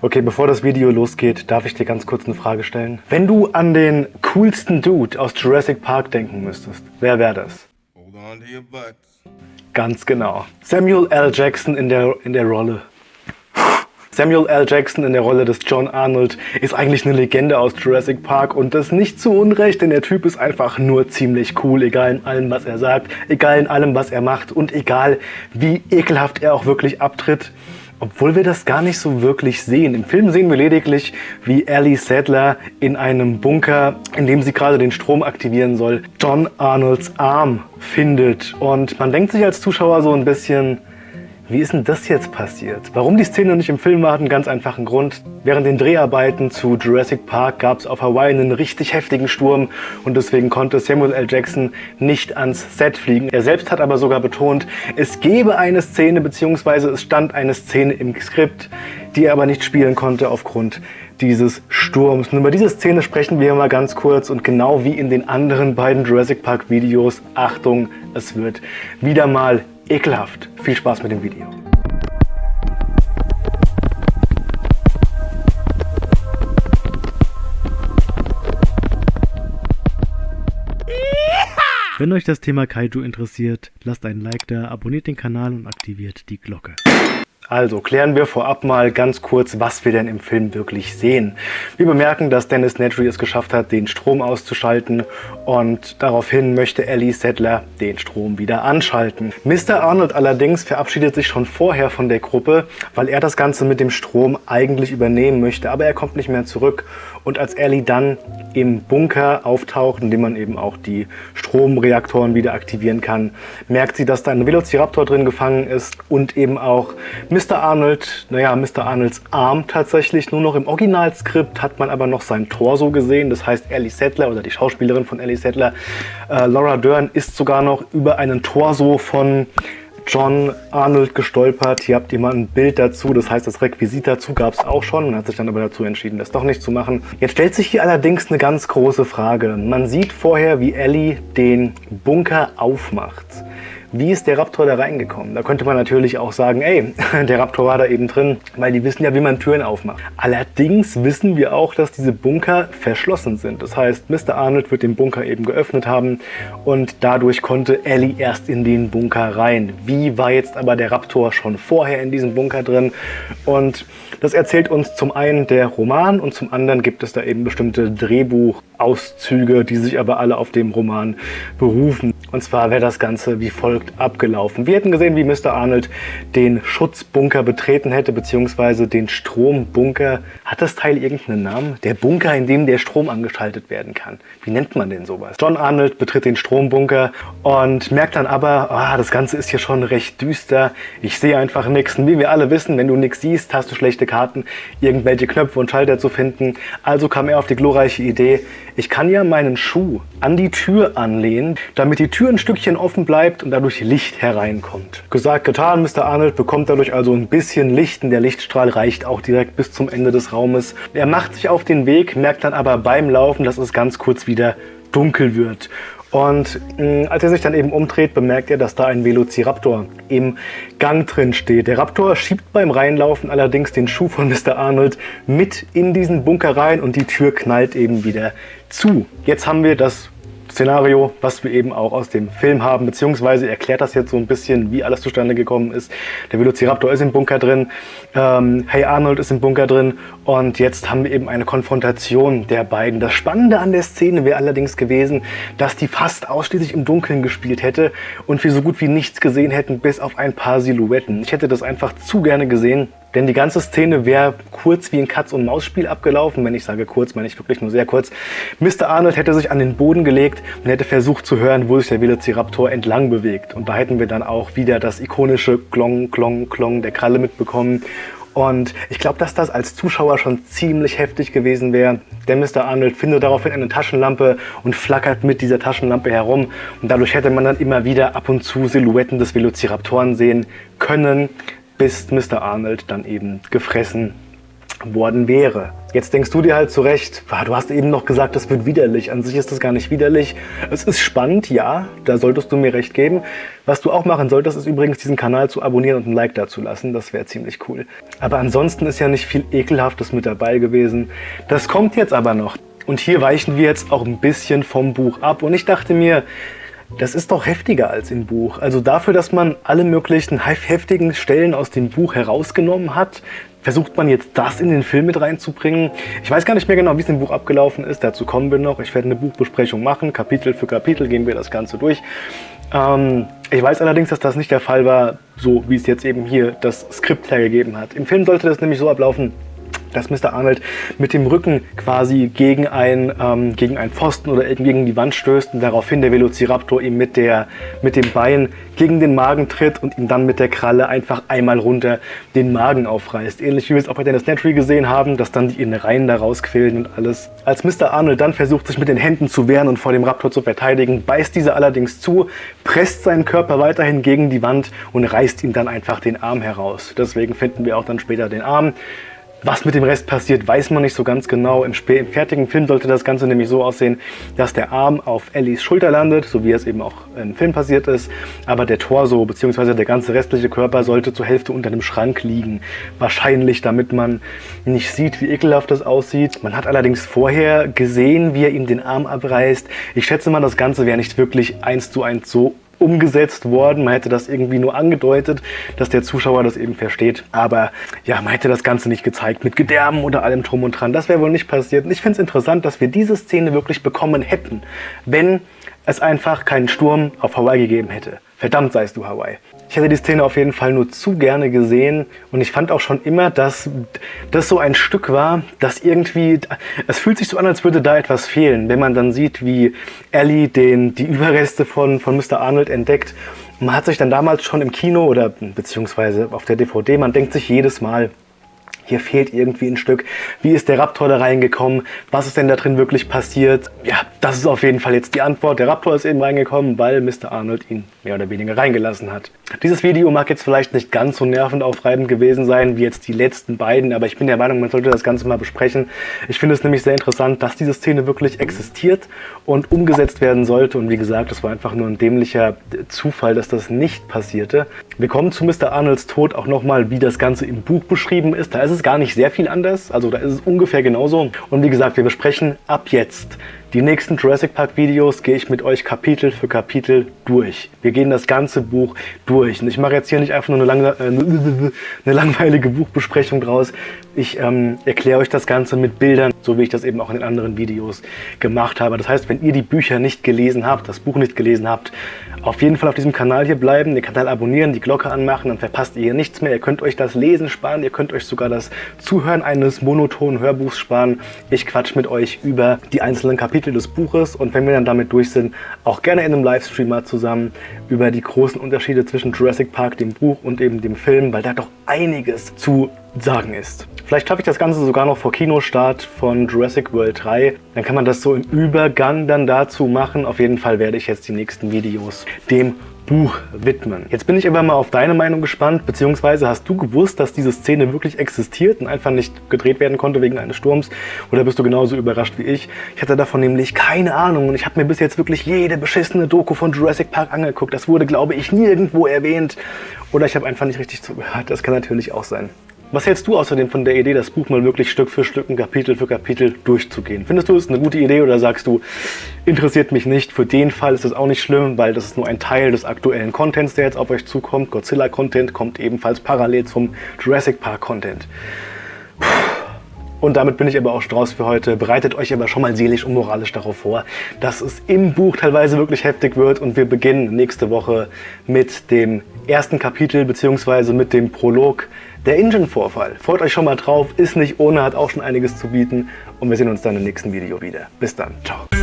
Okay, bevor das Video losgeht, darf ich dir ganz kurz eine Frage stellen. Wenn du an den coolsten Dude aus Jurassic Park denken müsstest, wer wäre das? Hold on to your butts. Ganz genau. Samuel L. Jackson in der, in der Rolle. Samuel L. Jackson in der Rolle des John Arnold ist eigentlich eine Legende aus Jurassic Park und das nicht zu Unrecht, denn der Typ ist einfach nur ziemlich cool, egal in allem, was er sagt, egal in allem, was er macht und egal, wie ekelhaft er auch wirklich abtritt. Obwohl wir das gar nicht so wirklich sehen. Im Film sehen wir lediglich, wie Ellie Sadler in einem Bunker, in dem sie gerade den Strom aktivieren soll, John Arnolds Arm findet. Und man denkt sich als Zuschauer so ein bisschen, wie ist denn das jetzt passiert? Warum die Szene nicht im Film war, hat einen ganz einfachen Grund. Während den Dreharbeiten zu Jurassic Park gab es auf Hawaii einen richtig heftigen Sturm und deswegen konnte Samuel L. Jackson nicht ans Set fliegen. Er selbst hat aber sogar betont, es gäbe eine Szene bzw. es stand eine Szene im Skript, die er aber nicht spielen konnte aufgrund dieses Sturms. Und über diese Szene sprechen wir mal ganz kurz und genau wie in den anderen beiden Jurassic Park Videos, Achtung, es wird wieder mal ekelhaft. Viel Spaß mit dem Video. Wenn euch das Thema Kaiju interessiert, lasst einen Like da, abonniert den Kanal und aktiviert die Glocke. Also klären wir vorab mal ganz kurz, was wir denn im Film wirklich sehen. Wir bemerken, dass Dennis Nedry es geschafft hat, den Strom auszuschalten und daraufhin möchte Ellie Settler den Strom wieder anschalten. Mr. Arnold allerdings verabschiedet sich schon vorher von der Gruppe, weil er das Ganze mit dem Strom eigentlich übernehmen möchte, aber er kommt nicht mehr zurück und als Ellie dann im Bunker auftaucht, in dem man eben auch die Stromreaktoren wieder aktivieren kann, merkt sie, dass da ein Velociraptor drin gefangen ist und eben auch Mr. Arnold, naja, Mr. Arnolds Arm tatsächlich. Nur noch im Originalskript hat man aber noch sein Torso gesehen. Das heißt, Ellie Sattler oder die Schauspielerin von Ellie Sattler, äh, Laura Dern, ist sogar noch über einen Torso von John Arnold gestolpert. Hier habt ihr mal ein Bild dazu. Das heißt, das Requisit dazu gab es auch schon. Man hat sich dann aber dazu entschieden, das doch nicht zu machen. Jetzt stellt sich hier allerdings eine ganz große Frage. Man sieht vorher, wie Ellie den Bunker aufmacht. Wie ist der Raptor da reingekommen? Da könnte man natürlich auch sagen, ey, der Raptor war da eben drin, weil die wissen ja, wie man Türen aufmacht. Allerdings wissen wir auch, dass diese Bunker verschlossen sind. Das heißt, Mr. Arnold wird den Bunker eben geöffnet haben und dadurch konnte Ellie erst in den Bunker rein. Wie war jetzt aber der Raptor schon vorher in diesem Bunker drin? Und das erzählt uns zum einen der Roman und zum anderen gibt es da eben bestimmte Drehbuchauszüge, die sich aber alle auf dem Roman berufen. Und zwar wäre das Ganze wie folgt abgelaufen. Wir hätten gesehen, wie Mr. Arnold den Schutzbunker betreten hätte, beziehungsweise den Strombunker. Hat das Teil irgendeinen Namen? Der Bunker, in dem der Strom angeschaltet werden kann. Wie nennt man denn sowas? John Arnold betritt den Strombunker und merkt dann aber, ah, das Ganze ist hier schon recht düster. Ich sehe einfach nichts. Und wie wir alle wissen, wenn du nichts siehst, hast du schlechte Karten, irgendwelche Knöpfe und Schalter zu finden. Also kam er auf die glorreiche Idee, ich kann ja meinen Schuh an die Tür anlehnen, damit die Tür ein Stückchen offen bleibt und dadurch Licht hereinkommt. Gesagt, getan, Mr. Arnold bekommt dadurch also ein bisschen Licht und der Lichtstrahl reicht auch direkt bis zum Ende des Raumes. Er macht sich auf den Weg, merkt dann aber beim Laufen, dass es ganz kurz wieder dunkel wird. Und mh, mm, als er sich dann eben umdreht, bemerkt er, dass da ein Velociraptor im Gang drin steht. Der Raptor schiebt beim Reinlaufen allerdings den Schuh von Mr. Arnold mit in diesen Bunker rein und die Tür knallt eben wieder zu. Jetzt haben wir das Szenario, was wir eben auch aus dem Film haben, beziehungsweise erklärt das jetzt so ein bisschen, wie alles zustande gekommen ist. Der Velociraptor ist im Bunker drin, ähm, Hey Arnold ist im Bunker drin und jetzt haben wir eben eine Konfrontation der beiden. Das Spannende an der Szene wäre allerdings gewesen, dass die fast ausschließlich im Dunkeln gespielt hätte und wir so gut wie nichts gesehen hätten, bis auf ein paar Silhouetten. Ich hätte das einfach zu gerne gesehen, denn die ganze Szene wäre kurz wie ein Katz-und-Maus-Spiel abgelaufen. Wenn ich sage kurz, meine ich wirklich nur sehr kurz. Mr. Arnold hätte sich an den Boden gelegt und hätte versucht zu hören, wo sich der Velociraptor entlang bewegt. Und da hätten wir dann auch wieder das ikonische Klong, Klong, Klong der Kralle mitbekommen. Und ich glaube, dass das als Zuschauer schon ziemlich heftig gewesen wäre. Der Mr. Arnold findet daraufhin eine Taschenlampe und flackert mit dieser Taschenlampe herum. Und dadurch hätte man dann immer wieder ab und zu Silhouetten des Velociraptoren sehen können bis Mr. Arnold dann eben gefressen worden wäre. Jetzt denkst du dir halt zurecht, du hast eben noch gesagt, das wird widerlich. An sich ist das gar nicht widerlich. Es ist spannend, ja, da solltest du mir recht geben. Was du auch machen solltest, ist übrigens diesen Kanal zu abonnieren und ein Like dazu lassen. Das wäre ziemlich cool. Aber ansonsten ist ja nicht viel Ekelhaftes mit dabei gewesen. Das kommt jetzt aber noch. Und hier weichen wir jetzt auch ein bisschen vom Buch ab. Und ich dachte mir, das ist doch heftiger als im Buch. Also dafür, dass man alle möglichen heftigen Stellen aus dem Buch herausgenommen hat, versucht man jetzt das in den Film mit reinzubringen. Ich weiß gar nicht mehr genau, wie es im Buch abgelaufen ist. Dazu kommen wir noch. Ich werde eine Buchbesprechung machen. Kapitel für Kapitel gehen wir das Ganze durch. Ähm, ich weiß allerdings, dass das nicht der Fall war, so wie es jetzt eben hier das Skript hergegeben hat. Im Film sollte das nämlich so ablaufen, dass Mr. Arnold mit dem Rücken quasi gegen ein, ähm, gegen einen Pfosten oder gegen die Wand stößt und daraufhin der Velociraptor ihm mit, der, mit dem Bein gegen den Magen tritt und ihm dann mit der Kralle einfach einmal runter den Magen aufreißt. Ähnlich wie wir es auch bei Dennis Nedry gesehen haben, dass dann die Innereien da rausquillen und alles. Als Mr. Arnold dann versucht, sich mit den Händen zu wehren und vor dem Raptor zu verteidigen, beißt dieser allerdings zu, presst seinen Körper weiterhin gegen die Wand und reißt ihm dann einfach den Arm heraus. Deswegen finden wir auch dann später den Arm. Was mit dem Rest passiert, weiß man nicht so ganz genau. Im, im, fertigen Film sollte das Ganze nämlich so aussehen, dass der Arm auf Ellies Schulter landet, so wie es eben auch im Film passiert ist. Aber der Torso bzw. der ganze restliche Körper sollte zur Hälfte unter dem Schrank liegen. Wahrscheinlich, damit man nicht sieht, wie ekelhaft das aussieht. Man hat allerdings vorher gesehen, wie er ihm den Arm abreißt. Ich schätze mal, das Ganze wäre nicht wirklich eins zu eins so umgesetzt worden. Man hätte das irgendwie nur angedeutet, dass der Zuschauer das eben versteht. Aber ja, man hätte das Ganze nicht gezeigt mit Gedärmen oder allem drum und dran. Das wäre wohl nicht passiert. Und ich finde es interessant, dass wir diese Szene wirklich bekommen hätten, wenn es einfach keinen Sturm auf Hawaii gegeben hätte. Verdammt seist du Hawaii. Ich hätte die Szene auf jeden Fall nur zu gerne gesehen und ich fand auch schon immer, dass das so ein Stück war, dass irgendwie, es fühlt sich so an, als würde da etwas fehlen, wenn man dann sieht, wie Ellie den, die Überreste von, von Mr. Arnold entdeckt. Man hat sich dann damals schon im Kino oder beziehungsweise auf der DVD, man denkt sich jedes Mal, hier fehlt irgendwie ein Stück. Wie ist der Raptor da reingekommen? Was ist denn da drin wirklich passiert? Ja, das ist auf jeden Fall jetzt die Antwort. Der Raptor ist eben reingekommen, weil Mr. Arnold ihn mehr oder weniger reingelassen hat. Dieses Video mag jetzt vielleicht nicht ganz so nervenaufreibend gewesen sein wie jetzt die letzten beiden, aber ich bin der Meinung, man sollte das Ganze mal besprechen. Ich finde es nämlich sehr interessant, dass diese Szene wirklich existiert und umgesetzt werden sollte. Und wie gesagt, es war einfach nur ein dämlicher Zufall, dass das nicht passierte. Wir kommen zu Mr. Arnolds Tod auch nochmal, wie das Ganze im Buch beschrieben ist. Da ist es gar nicht sehr viel anders, also da ist es ungefähr genauso. Und wie gesagt, wir besprechen ab jetzt die nächsten Jurassic Park Videos gehe ich mit euch Kapitel für Kapitel durch. Wir gehen das ganze Buch durch. Und ich mache jetzt hier nicht einfach nur eine, lang äh, eine langweilige Buchbesprechung draus. Ich ähm, erkläre euch das Ganze mit Bildern, so wie ich das eben auch in den anderen Videos gemacht habe. Das heißt, wenn ihr die Bücher nicht gelesen habt, das Buch nicht gelesen habt, auf jeden Fall auf diesem Kanal hier bleiben, den Kanal abonnieren, die Glocke anmachen, dann verpasst ihr hier nichts mehr. Ihr könnt euch das Lesen sparen, ihr könnt euch sogar das Zuhören eines monotonen Hörbuchs sparen. Ich quatsch mit euch über die einzelnen Kapitel des Buches und wenn wir dann damit durch sind, auch gerne in einem Livestream mal zusammen über die großen Unterschiede zwischen Jurassic Park, dem Buch und eben dem Film, weil da doch einiges zu sagen ist. Vielleicht schaffe ich das Ganze sogar noch vor Kinostart von Jurassic World 3. Dann kann man das so im Übergang dann dazu machen. Auf jeden Fall werde ich jetzt die nächsten Videos dem Buch widmen. Jetzt bin ich aber mal auf deine Meinung gespannt, beziehungsweise hast du gewusst, dass diese Szene wirklich existiert und einfach nicht gedreht werden konnte wegen eines Sturms? Oder bist du genauso überrascht wie ich? Ich hatte davon nämlich keine Ahnung und ich habe mir bis jetzt wirklich jede beschissene Doku von Jurassic Park angeguckt. Das wurde, glaube ich, nirgendwo erwähnt. Oder ich habe einfach nicht richtig zugehört. Das kann natürlich auch sein. Was hältst du außerdem von der Idee, das Buch mal wirklich Stück für Stück, Kapitel für Kapitel durchzugehen? Findest du es eine gute Idee oder sagst du, interessiert mich nicht, für den Fall ist das auch nicht schlimm, weil das ist nur ein Teil des aktuellen Contents, der jetzt auf euch zukommt. Godzilla-Content kommt ebenfalls parallel zum Jurassic Park-Content. Und damit bin ich aber auch Strauß für heute. Bereitet euch aber schon mal seelisch und moralisch darauf vor, dass es im Buch teilweise wirklich heftig wird und wir beginnen nächste Woche mit dem ersten Kapitel bzw. mit dem Prolog der Engine-Vorfall. Freut euch schon mal drauf, ist nicht ohne, hat auch schon einiges zu bieten und wir sehen uns dann im nächsten Video wieder. Bis dann, ciao.